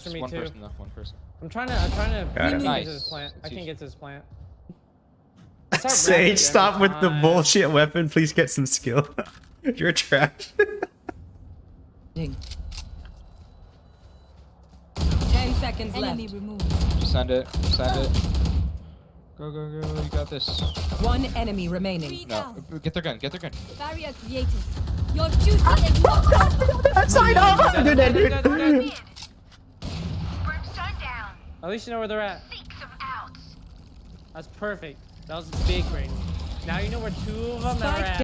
for me one too. person though. One person. I'm trying to. I'm trying to. Got I it. can't get Nice. to this plant. I can't get to this plant. Sage, stop every with the bullshit weapon. Please get some skill. You're trash. Ding. Ten seconds Enemy left. removed. Just send it. Send it. Go go go! You got this. One enemy remaining. No, get their gun. Get their gun. Barrier created. Your duty is ah, not That's fine. Oh, do that, dude. At least you know where they're at. Seek them out. That's perfect. That was big brain. Now you know where two of them are at.